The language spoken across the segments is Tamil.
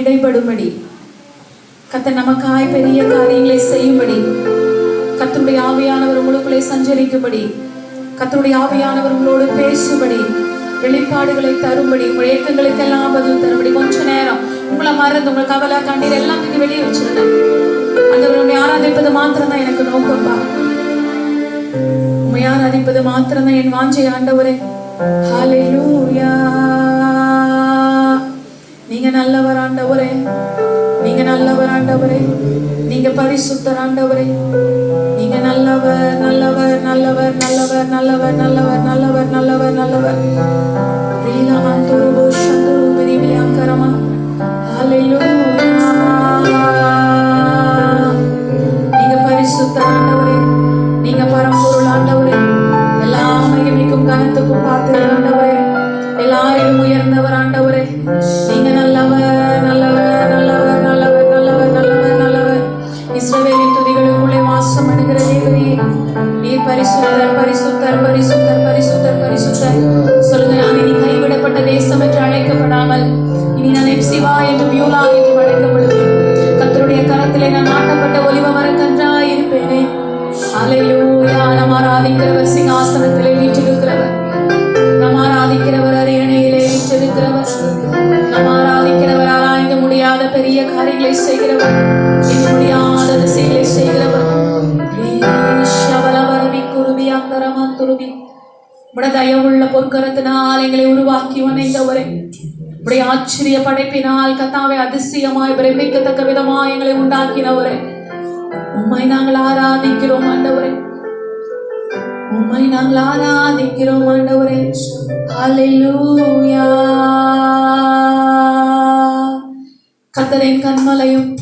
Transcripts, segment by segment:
இடைப்படும்படி. கத்த நமக்காய் பெரிய காரியங்களை செய்யும்படி. கத்தருடைய ஆவியானவர் உங்களுக்குள்ளே சஞ்சரிக்கும்படி. கத்தருடைய ஆவியானவர் உங்களோடு பேசும்படி. வெளிப்பாடுகளை தரும்படி. உங்கள் ஏக்கங்களுக்கெல்லாம் பதில் தரும்படி. கொஞ்ச நேரம். உங்களை மறந்து உங்கள் கவலை கண்ணீர் எல்லாம் நீங்க வெளியே வச்சிருந்தேன். அந்த ஆராதிப்பது மாத்திரம் தான் எனக்கு நோக்கம்பா. உண்மை ஆராதிப்பது மாத்திரம் தான் என் வாஞ்சை ஆண்டவரே. ஹalleluya நல்லவர் ஆண்டவரே. நீங்க நல்லவர் ஆண்டவரே. நீங்க பரிசுத்தர் ஆண்டவரே. நீங்க நல்லவர் நல்லவர் நல்லவர் நல்லவர் நல்லவர் நல்லவர் நல்லவர் நல்லவர் நல்லவர். ரீலமந்துருபு சந்துரு பிரிவியாங்கரமா ஆச்சரிய கத்தாவை அதிசயமாய் பிரமிக்கத்தக்க விதமாய் எங்களை உண்டாக்கினவரே. உம்மை நாங்கள் ஆராதிக்கிறோம் ஆண்டவரே. உம்மை நாங்கள் ஆராதிக்கிறோம் ஆண்டவரே. ஹalleluya. கத்தரின் கண்மலையும்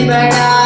Liberdade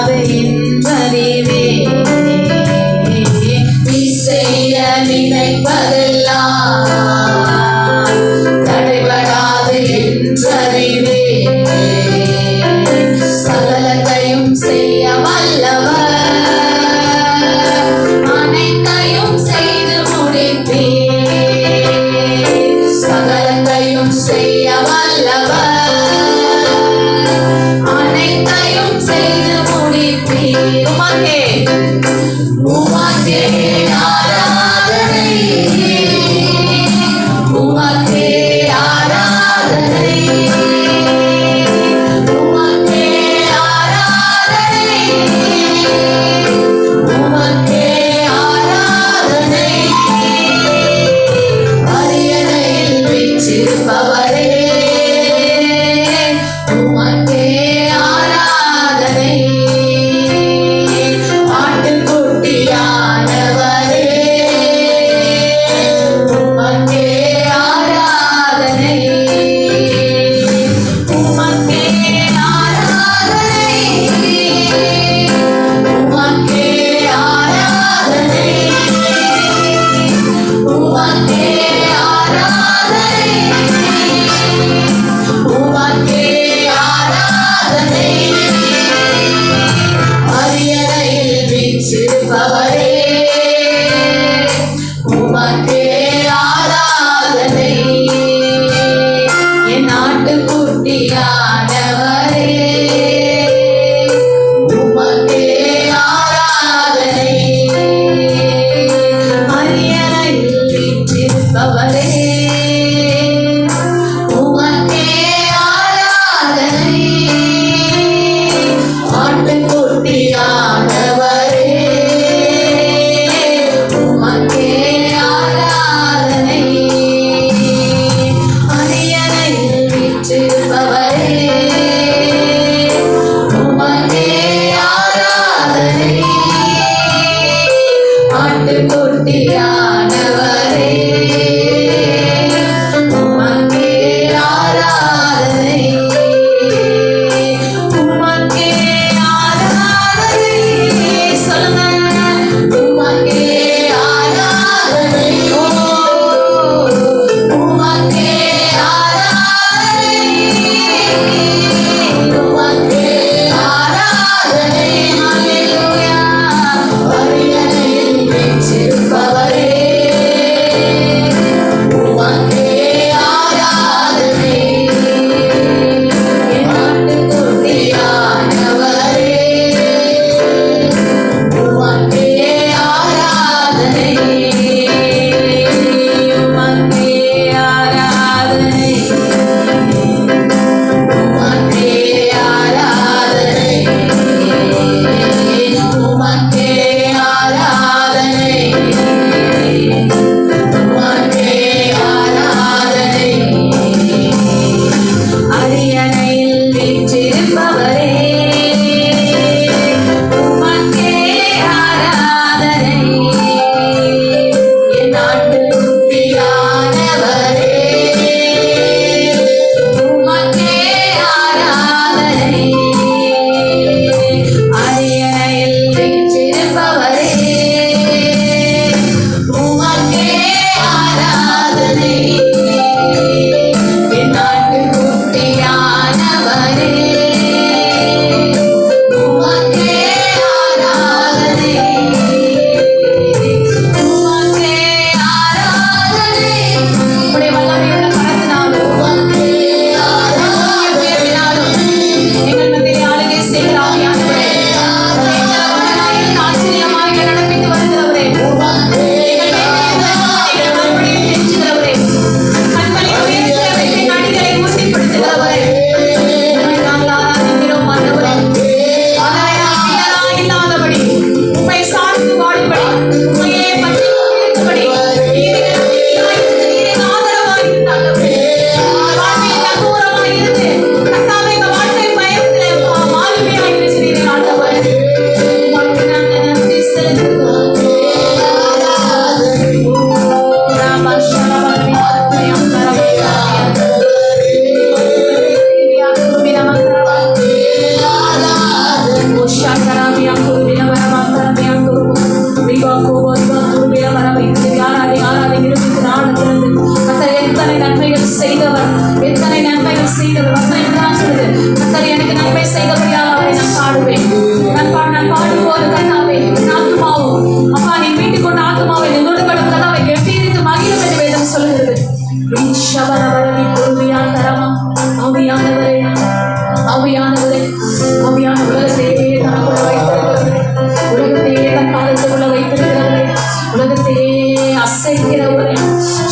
தேவரே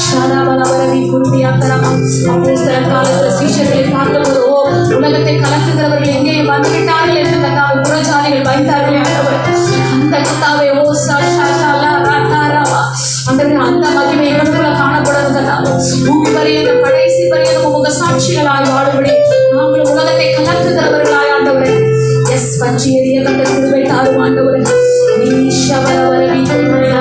சானா பலவரவி குருதி ஆத்தரமா அப்படி சில காலத்தில் சீஷர்களை பார்த்தபோது ஓ உலகத்தை கலக்குகிறவர்கள் எங்கே வந்துவிட்டார்கள் என்று கத்தாவை புறஜாலிகள் வைத்தார்களே ஆண்டவர் அந்த கத்தாவை ஓ சாஷாலா ராத்தாராவா அந்த அந்த மகிமை இவருக்குள்ள காணப்படும் கதா உங்க வரையும் கடைசி வரையும் உங்க சாட்சிகளாய் வாழும்படி நாங்கள் உலகத்தை கலக்குகிறவர்களாய் ஆண்டவரே எஸ் பஞ்சி எரிய கட்ட திருவை நீ ஷவரவரவி திருவை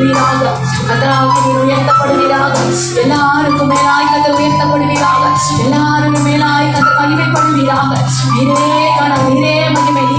உயர்த்தப்படுவீராக. கத்தராவுக்கு நீர் உயர்த்தப்படுவீராக. எல்லாருக்கும் மேலாய் கத்தர் உயர்த்தப்படுவீராக. எல்லாருக்கும் மேலாய் கத்தர் மகிமைப்படுவீராக. இதே கணம் இதே மகிமை.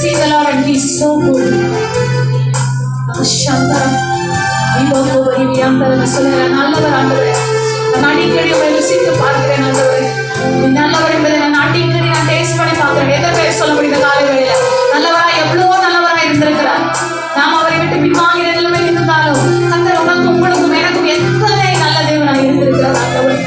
See the Lord and He's so good. சந்தரம் ஐபோகோபரி வியாந்தரம் சொல்லுகிற நல்லவர் ஆண்டவரே நான் அடிக்கடி உங்களை ருசித்து பார்க்கிறேன் ஆண்டவரே நீ நல்லவர் என்பதை நான் அடிக்கடி நான் டேஸ்ட் பண்ணி பார்க்கிறேன் எதை பேர் சொல்ல முடியுது காலை வேளையில நல்லவரா எவ்வளவோ நல்லவரா இருந்திருக்கிறார் நாம் அவரை விட்டு பின்வாங்கிற நிலைமை இருந்தாலும் கத்தர் உனக்கும் உங்களுக்கும் எனக்கும் எத்தனை நல்ல தேவனாக இருந்திருக்கிறார் ஆண்டவர்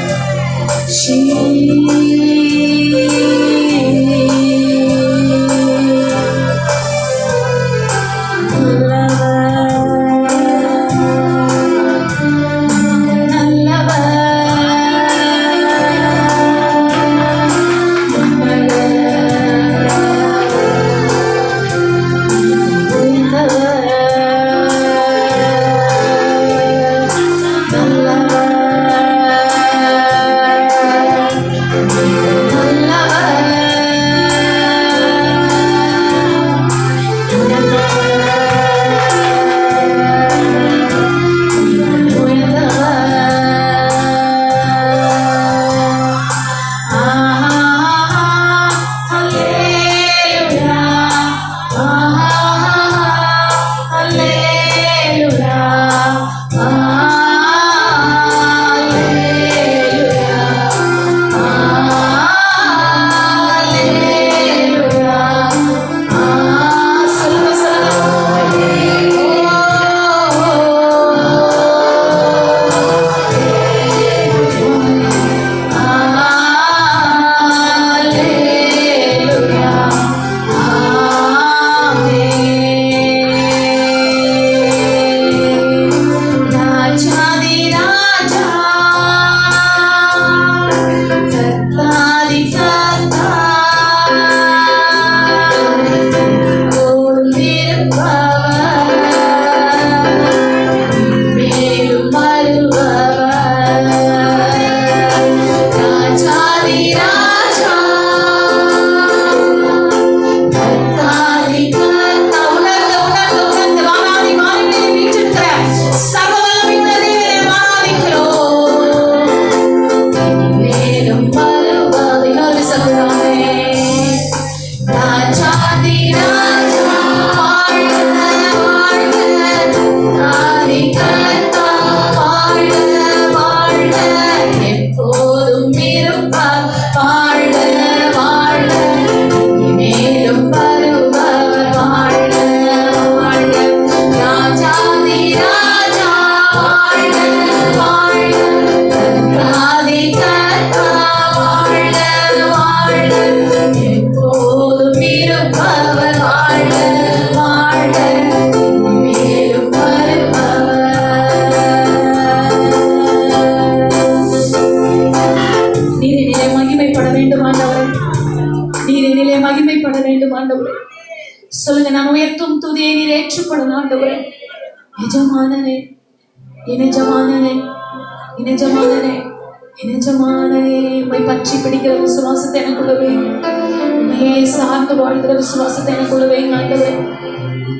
வாழ்கிற விசுவாசத்தை எனக்குள்ளவே ஆண்டவரே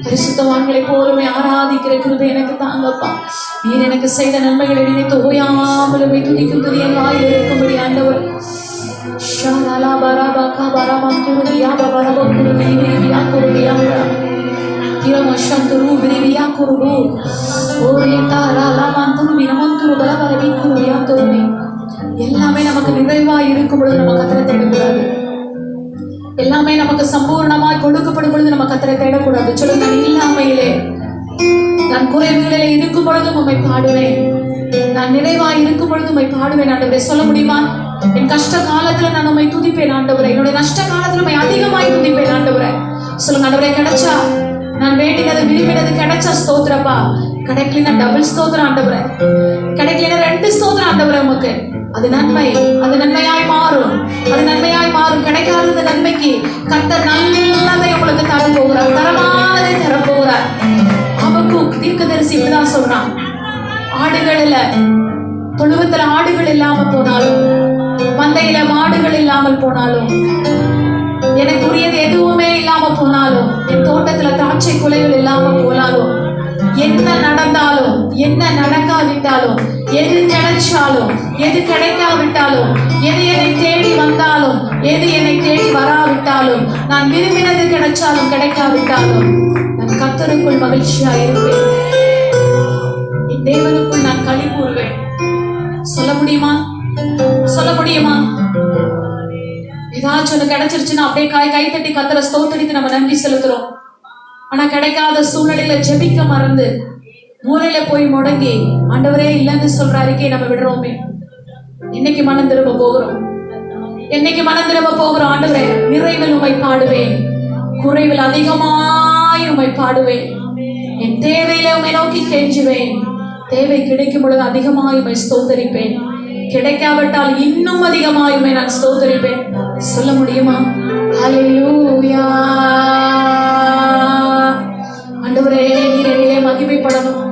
பரிசுத்தவான்களை போலுமே ஆராதிக்கிற கிருபை எனக்கு தாங்கப்பா. நீர் எனக்கு செய்த நன்மைகளை நினைத்து ஓயாமலுமே துதிக்கும் துதி என் வாயில் இருக்கும்படி ஆண்டவர். ஷாலா பராபா கபரமா குருதியா பபரபா குருதி விரிவியா குருதியா திரமஷந்துரு விரிவியா குருபு ஓரே தாராலா மந்துரு மினமந்துரு பலபரவி குருவியா துருவி எல்லாமே நமக்கு நிறைவா இருக்கும் பொழுது நம்ம கத்திரத்தை தேடக்கூடாது எல்லாமே நமக்கு சம்பூர்ணமாய் கொடுக்கப்படும் பொழுது நம்ம கத்தரை தேடக்கூடாது. சொல்லுங்க நான் இல்லாமையிலே. நான் குறைவுகளிலே இருக்கும் பொழுதும் உண்மை பாடுவேன். நான் நிறைவாய் இருக்கும் பொழுது உண்மை பாடுவேன் ஆண்டவரை. சொல்ல முடியுமா? என் கஷ்ட காலத்துல நான் உண்மை துதிப்பேன் ஆண்டவரை. என்னுடைய நஷ்ட காலத்துல உண்மை அதிகமாய் துதிப்பேன் ஆண்டவரை. சொல்லுங்க ஆண்டவரை கிடைச்சா? நான் வேண்டினது விரும்பினது கிடைச்சா ஸ்தோத்திரப்பா. கிடைக்கலன்னா டபுள் ஸ்தோத்திரம் ஆண்டவரை. கிடைக்கலனா ரெண்டு ஸ்தோத்திரம் ஆண்டவரை உமக்கு. அது நன்மை. அது நன்மையாய் மாறும். அது நன்மையாய் மாறும். கிடைக்காதது நன்மைக்கு கர்த்தர் நல்லதை உங்களுக்கு தர போகிறார் தரமானதை தர போகிறார் அவக்கு தீர்க்கதரிசி இப்படிதான் சொல்றான் ஆடுகளில தொழுவத்துல ஆடுகள் இல்லாம போனாலும் மந்தையில மாடுகள் இல்லாமல் போனாலும் எனக்குரியது எதுவுமே இல்லாம போனாலும் என் தோட்டத்துல திராட்சை குலைகள் இல்லாம போனாலும் என்ன நடந்தாலும் என்ன நடக்காவிட்டாலும் எது கிடைச்சாலும் எது கிடைக்காவிட்டாலும் எது என்னை தேடி வந்தாலும் எது என்னை தேடி வராவிட்டாலும் நான் விரும்பினது கிடைச்சாலும் கிடைக்காவிட்டாலும் நான் கத்தருக்குள் மகிழ்ச்சியா இருப்பேன். என் தேவனுக்குள் நான் களி கூறுவேன். சொல்ல முடியுமா? சொல்ல முடியுமா? ஏதாச்சும் ஒன்று கிடைச்சிருச்சுன்னா அப்படியே காய் கை தட்டி கத்துற ஸ்தோத்தடித்து நம்ம நன்றி செலுத்துறோம். ஆனா கிடைக்காத சூழ்நிலையில ஜெபிக்க மறந்து மூலையில போய் முடங்கி ஆண்டவரே இல்லைன்னு சொல்ற அறிக்கையை நம்ம விடுறோமே. இன்னைக்கு மனம் திரும்ப போகிறோம். என்னைக்கு மனம் திரும்ப போகிறோம் ஆண்டவரே நிறைவில் உமை பாடுவேன். குறைவில் அதிகமாய் உமை பாடுவேன். என் தேவையில உமை நோக்கி கெஞ்சுவேன். தேவை கிடைக்கும் பொழுது அதிகமாய் உமை ஸ்தோத்தரிப்பேன். கிடைக்காவிட்டால் இன்னும் அதிகமாய் உமை நான் ஸ்தோத்தரிப்பேன். சொல்ல முடியுமா? ஹalleluya. வெளிப்படணும்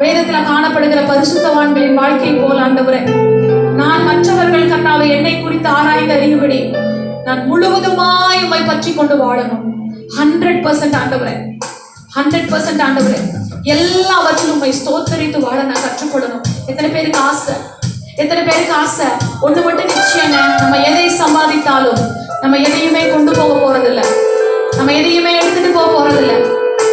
வேதத்துல காணப்படுகிற பரிசுத்தவான்களின் வாழ்க்கை போல் ஆண்டவரே நான் மற்றவர்கள் கண்ணாவை என்னை குறித்து ஆராய்ந்து அறியும்படி நான் முழுவதுமாய் உமை பற்றி கொண்டு வாழணும். ஹண்ட்ரட் பர்சன்ட் ஆண்டவரே ஹண்ட்ரட் பர்சன்ட் ஆண்டவரே. எல்லாவற்றிலும் உண்மை ஸ்தோத்தரித்து வாழ நான் கற்றுக்கொள்ளணும். எத்தனை பேருக்கு ஆசை? எத்தனை பேருக்கு ஆசை? ஒண்ணு மட்டும் நிச்சயங்க நம்ம எதை சம்பாதித்தாலும் நம்ம எதையுமே கொண்டு போக போறதில்ல. நம்ம எதையுமே எடுத்துட்டு போக போறதில்லை.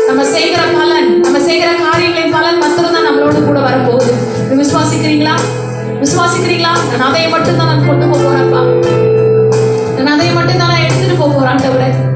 நம்ம செய்கிற பலன் நம்ம செய்கிற காரியங்களின் பலன் மட்டும் தான் நம்மளோட கூட வரப்போகுது. இது விசுவாசிக்கிறீங்களா? விசுவாசிக்கிறீங்களா? நான் அதையை மட்டும் தான் நான் கொண்டு போக போறேன்ப்பா. நான் அதையை மட்டும் தான் நான் எடுத்துட்டு போக போறேன்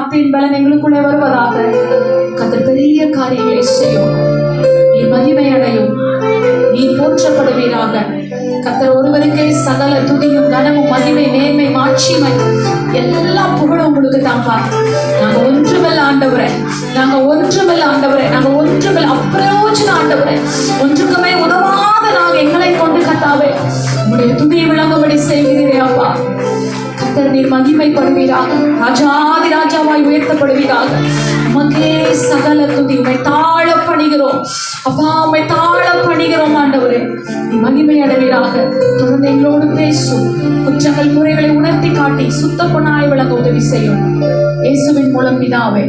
வார்த்தையின் பலன் எங்களுக்குள்ளே வருவதாக கத்தர் பெரிய காரியங்களை செய்யும். நீ மகிமை அடையும். நீ போற்றப்படுவீராக. கத்தர் ஒருவருக்கே சகல துதியும் கனமும் மகிமை மேன்மை மாட்சிமை எல்லா புகழும் உங்களுக்கு தான்ப்பா நாங்க ஒன்றுமல்ல ஆண்டவரே. நாங்க ஒன்றுமல்ல ஆண்டவரே. நாங்க ஒன்றுமல்ல அப்பிரயோஜன ஆண்டவரே. ஒன்றுக்குமே உதவாத நாங்க எங்களை கொண்டு கத்தாவே உங்களுடைய துதியை விளங்கும்படி செய்கிறீரே அப்பா. கர்த்தர் நீர் மகிமைப்படுவீராக. ராஜாதி ராஜாவாய் உயர்த்தப்படுவீராக. உமக்கே சகல துதி உமை தாழ பணிகிறோம். அப்பா உமை தாழ பணிகிறோம் ஆண்டவரே. நீ மகிமை அடைவீராக. தொடர்ந்து எங்களோடு பேசும் குற்றங்கள் குறைகளை உணர்த்தி காட்டி சுத்த பொண்ணாய் விளங்க உதவி செய்யும். இயேசுவின் மூலம் பிதாவே